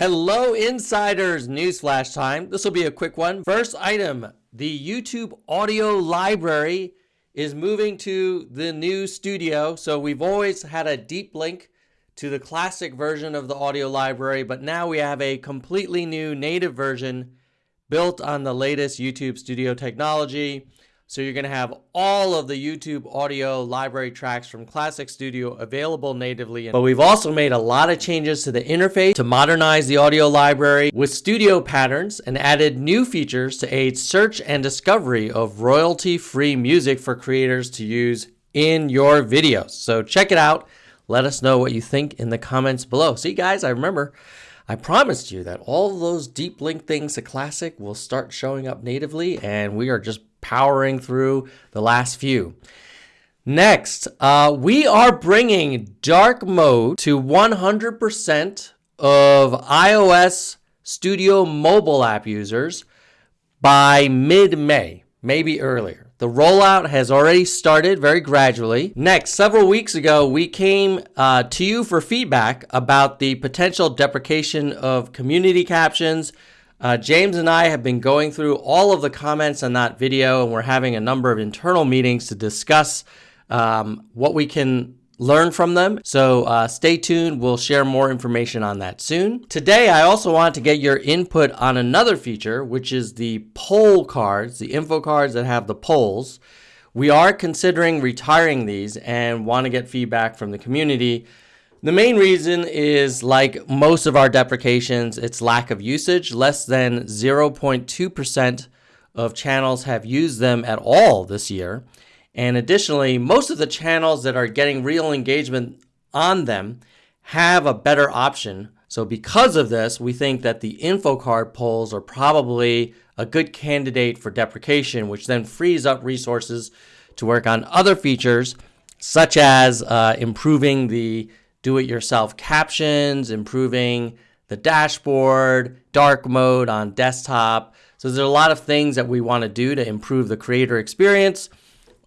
Hello, insiders! Newsflash time. This will be a quick one. First item the YouTube audio library is moving to the new studio. So we've always had a deep link to the classic version of the audio library, but now we have a completely new native version built on the latest YouTube studio technology. So you're going to have all of the YouTube audio library tracks from Classic Studio available natively. But we've also made a lot of changes to the interface to modernize the audio library with studio patterns and added new features to aid search and discovery of royalty-free music for creators to use in your videos. So check it out. Let us know what you think in the comments below. See guys, I remember I promised you that all those deep link things to Classic will start showing up natively and we are just powering through the last few. Next, uh, we are bringing dark mode to 100% of iOS Studio mobile app users by mid-May, maybe earlier. The rollout has already started very gradually. Next, several weeks ago, we came uh, to you for feedback about the potential deprecation of community captions uh, James and I have been going through all of the comments on that video, and we're having a number of internal meetings to discuss um, what we can learn from them. So uh, stay tuned. We'll share more information on that soon. Today, I also want to get your input on another feature, which is the poll cards, the info cards that have the polls. We are considering retiring these and want to get feedback from the community the main reason is like most of our deprecations, it's lack of usage. Less than 0.2% of channels have used them at all this year. And additionally, most of the channels that are getting real engagement on them have a better option. So because of this, we think that the info card polls are probably a good candidate for deprecation, which then frees up resources to work on other features, such as uh, improving the do-it-yourself captions, improving the dashboard, dark mode on desktop. So there's a lot of things that we want to do to improve the creator experience.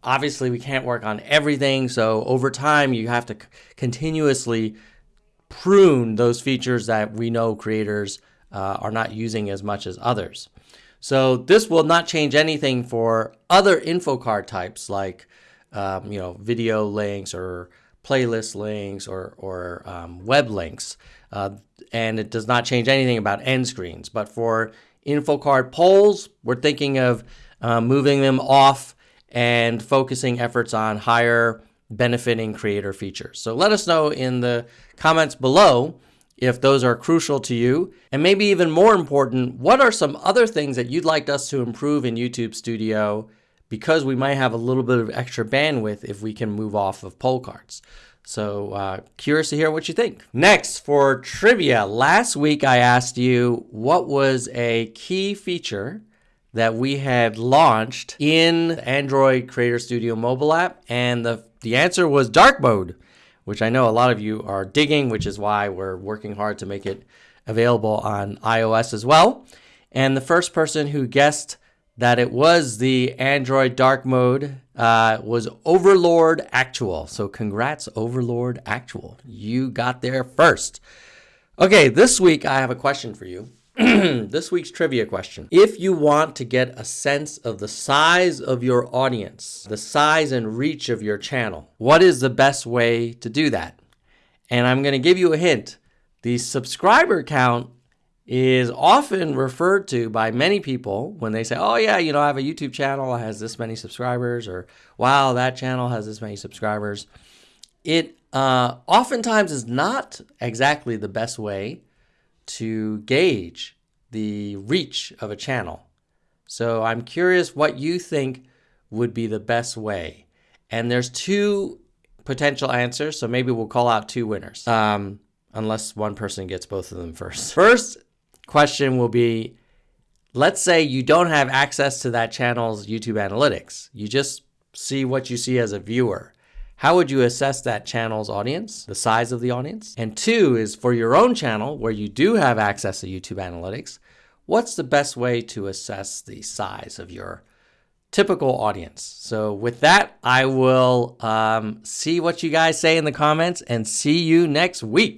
Obviously, we can't work on everything. So over time, you have to continuously prune those features that we know creators uh, are not using as much as others. So this will not change anything for other info card types like um, you know video links or playlist links or, or um, web links. Uh, and it does not change anything about end screens. But for info card polls, we're thinking of uh, moving them off and focusing efforts on higher benefiting creator features. So let us know in the comments below if those are crucial to you. And maybe even more important, what are some other things that you'd like us to improve in YouTube Studio because we might have a little bit of extra bandwidth if we can move off of poll cards. So uh, curious to hear what you think. Next, for trivia, last week I asked you what was a key feature that we had launched in Android Creator Studio mobile app, and the, the answer was dark mode, which I know a lot of you are digging, which is why we're working hard to make it available on iOS as well. And the first person who guessed that it was the Android dark mode uh, was Overlord Actual. So congrats, Overlord Actual. You got there first. Okay, this week I have a question for you. this week's trivia question. If you want to get a sense of the size of your audience, the size and reach of your channel, what is the best way to do that? And I'm going to give you a hint. The subscriber count is often referred to by many people when they say, oh, yeah, you know, I have a YouTube channel, it has this many subscribers, or wow, that channel has this many subscribers. It uh, oftentimes is not exactly the best way to gauge the reach of a channel. So I'm curious what you think would be the best way. And there's two potential answers, so maybe we'll call out two winners. Um, unless one person gets both of them first. First question will be let's say you don't have access to that channel's YouTube analytics. You just see what you see as a viewer. How would you assess that channel's audience, the size of the audience? And two is for your own channel where you do have access to YouTube analytics, what's the best way to assess the size of your typical audience? So with that, I will um, see what you guys say in the comments and see you next week.